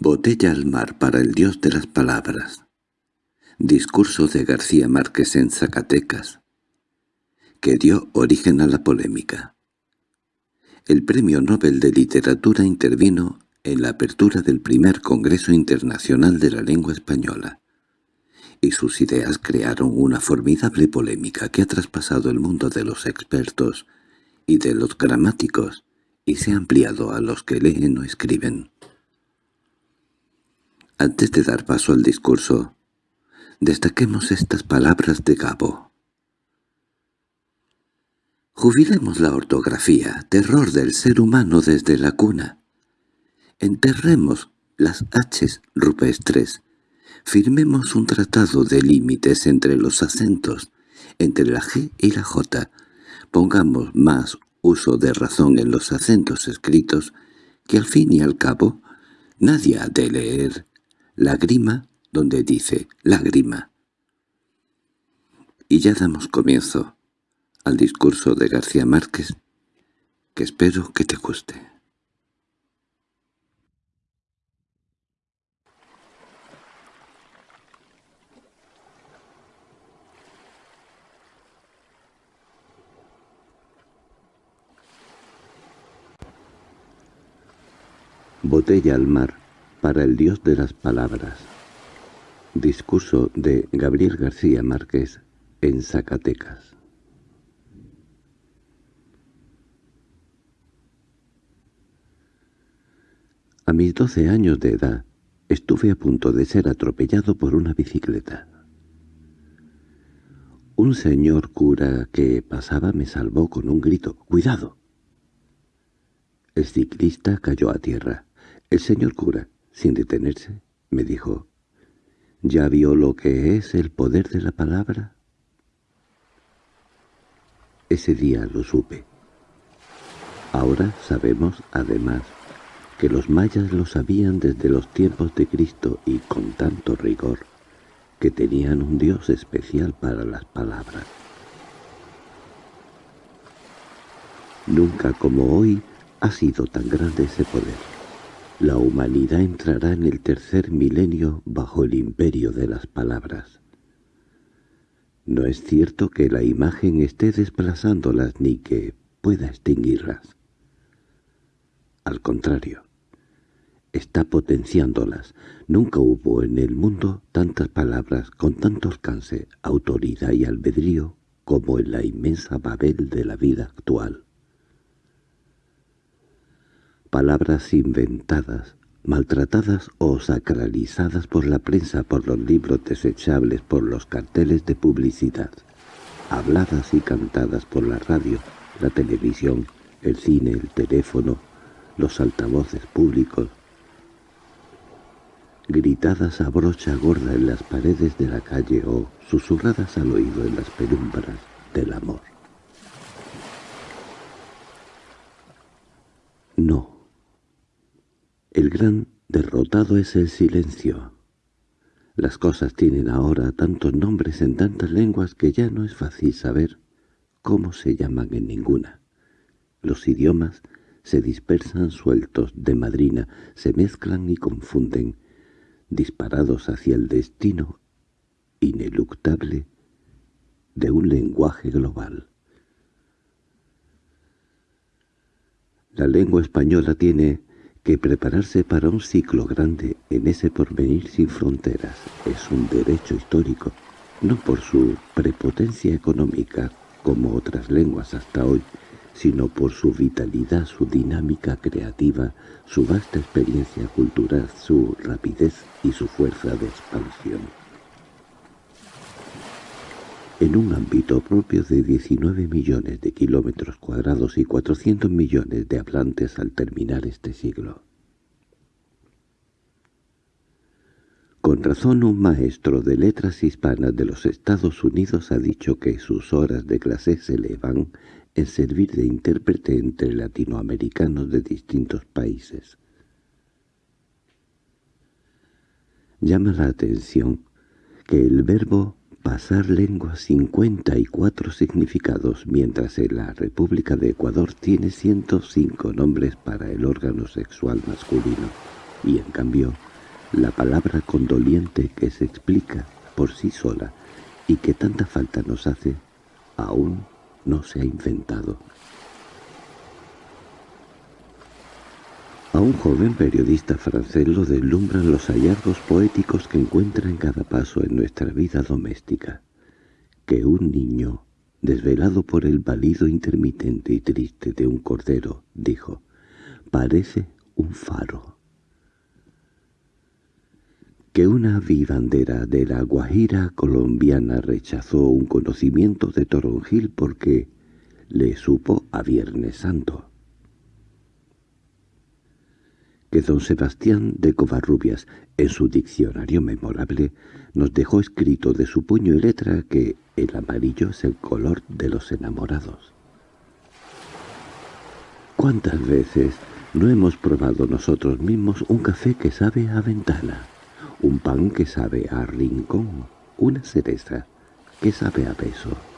Botella al mar para el dios de las palabras. Discurso de García Márquez en Zacatecas, que dio origen a la polémica. El Premio Nobel de Literatura intervino en la apertura del primer Congreso Internacional de la Lengua Española, y sus ideas crearon una formidable polémica que ha traspasado el mundo de los expertos y de los gramáticos y se ha ampliado a los que leen o escriben. Antes de dar paso al discurso, destaquemos estas palabras de Gabo. Jubilemos la ortografía, terror del ser humano desde la cuna. Enterremos las H's rupestres. Firmemos un tratado de límites entre los acentos, entre la G y la J. Pongamos más uso de razón en los acentos escritos, que al fin y al cabo nadie ha de leer lágrima donde dice lágrima. Y ya damos comienzo al discurso de García Márquez, que espero que te guste. Botella al mar para el Dios de las Palabras. Discurso de Gabriel García Márquez en Zacatecas. A mis doce años de edad estuve a punto de ser atropellado por una bicicleta. Un señor cura que pasaba me salvó con un grito «¡Cuidado!». El ciclista cayó a tierra. El señor cura, sin detenerse, me dijo, ¿ya vio lo que es el poder de la palabra? Ese día lo supe. Ahora sabemos, además, que los mayas lo sabían desde los tiempos de Cristo y con tanto rigor, que tenían un dios especial para las palabras. Nunca como hoy ha sido tan grande ese poder. La humanidad entrará en el tercer milenio bajo el imperio de las palabras. No es cierto que la imagen esté desplazándolas ni que pueda extinguirlas. Al contrario, está potenciándolas. Nunca hubo en el mundo tantas palabras con tanto alcance, autoridad y albedrío como en la inmensa Babel de la vida actual palabras inventadas, maltratadas o sacralizadas por la prensa, por los libros desechables, por los carteles de publicidad, habladas y cantadas por la radio, la televisión, el cine, el teléfono, los altavoces públicos, gritadas a brocha gorda en las paredes de la calle o susurradas al oído en las penumbras del amor. No. El gran derrotado es el silencio. Las cosas tienen ahora tantos nombres en tantas lenguas que ya no es fácil saber cómo se llaman en ninguna. Los idiomas se dispersan sueltos de madrina, se mezclan y confunden, disparados hacia el destino ineluctable de un lenguaje global. La lengua española tiene que prepararse para un ciclo grande en ese porvenir sin fronteras es un derecho histórico, no por su prepotencia económica como otras lenguas hasta hoy, sino por su vitalidad, su dinámica creativa, su vasta experiencia cultural, su rapidez y su fuerza de expansión. En un ámbito propio de 19 millones de kilómetros cuadrados y 400 millones de hablantes al terminar este siglo. Con razón un maestro de letras hispanas de los Estados Unidos ha dicho que sus horas de clase se le van en servir de intérprete entre latinoamericanos de distintos países. Llama la atención que el verbo pasar lengua 54 significados, mientras en la República de Ecuador tiene 105 nombres para el órgano sexual masculino y en cambio la palabra condoliente que se explica por sí sola y que tanta falta nos hace, aún no se ha inventado. A un joven periodista francés lo deslumbran los hallazgos poéticos que encuentra en cada paso en nuestra vida doméstica. Que un niño, desvelado por el balido intermitente y triste de un cordero, dijo, parece un faro. Que una vivandera de la Guajira colombiana rechazó un conocimiento de Toronjil porque le supo a Viernes Santo que don Sebastián de Covarrubias, en su diccionario memorable, nos dejó escrito de su puño y letra que el amarillo es el color de los enamorados. ¿Cuántas veces no hemos probado nosotros mismos un café que sabe a ventana, un pan que sabe a rincón, una cereza que sabe a beso?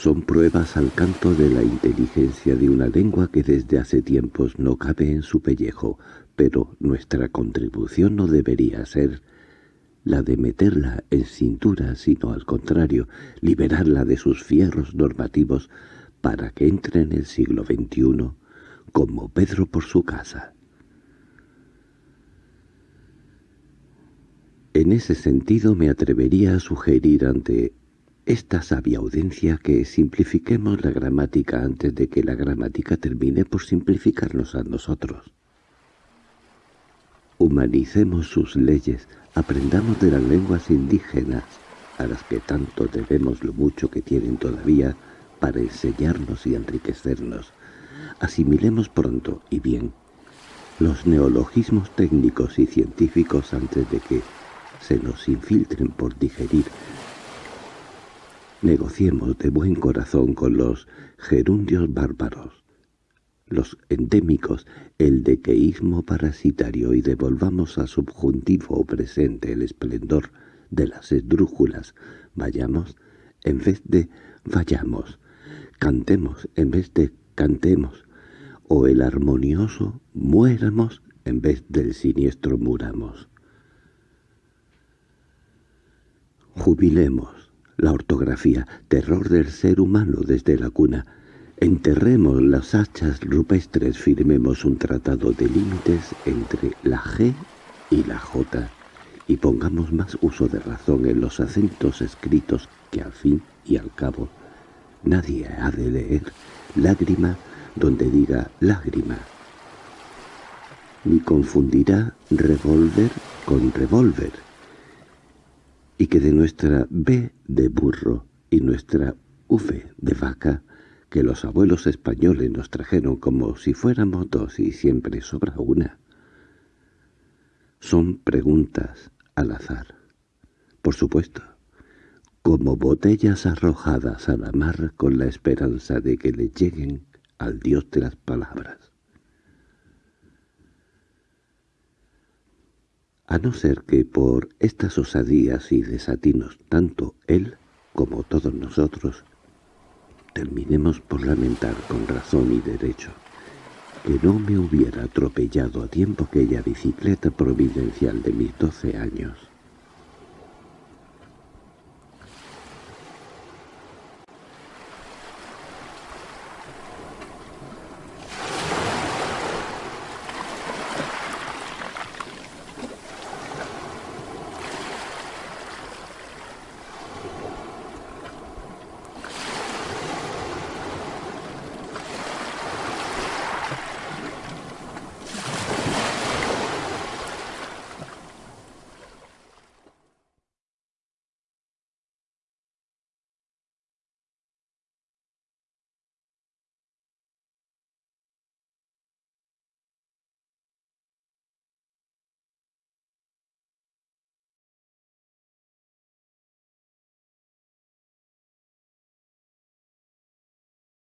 Son pruebas al canto de la inteligencia de una lengua que desde hace tiempos no cabe en su pellejo, pero nuestra contribución no debería ser la de meterla en cintura, sino al contrario, liberarla de sus fierros normativos para que entre en el siglo XXI como Pedro por su casa. En ese sentido me atrevería a sugerir ante esta sabia audiencia que simplifiquemos la gramática antes de que la gramática termine por simplificarnos a nosotros. Humanicemos sus leyes, aprendamos de las lenguas indígenas, a las que tanto debemos lo mucho que tienen todavía para enseñarnos y enriquecernos. Asimilemos pronto y bien los neologismos técnicos y científicos antes de que se nos infiltren por digerir Negociemos de buen corazón con los gerundios bárbaros, los endémicos, el dequeísmo parasitario y devolvamos al subjuntivo presente el esplendor de las esdrújulas. Vayamos en vez de vayamos, cantemos en vez de cantemos, o el armonioso muéramos en vez del siniestro muramos. Jubilemos, la ortografía, terror del ser humano desde la cuna. Enterremos las hachas rupestres, firmemos un tratado de límites entre la G y la J, y pongamos más uso de razón en los acentos escritos que al fin y al cabo nadie ha de leer lágrima donde diga lágrima, ni confundirá revólver con revólver, y que de nuestra B de burro y nuestra V de vaca, que los abuelos españoles nos trajeron como si fuéramos dos y siempre sobra una, son preguntas al azar. Por supuesto, como botellas arrojadas a la mar con la esperanza de que le lleguen al Dios de las palabras. A no ser que por estas osadías y desatinos tanto él como todos nosotros terminemos por lamentar con razón y derecho que no me hubiera atropellado a tiempo aquella bicicleta providencial de mis doce años.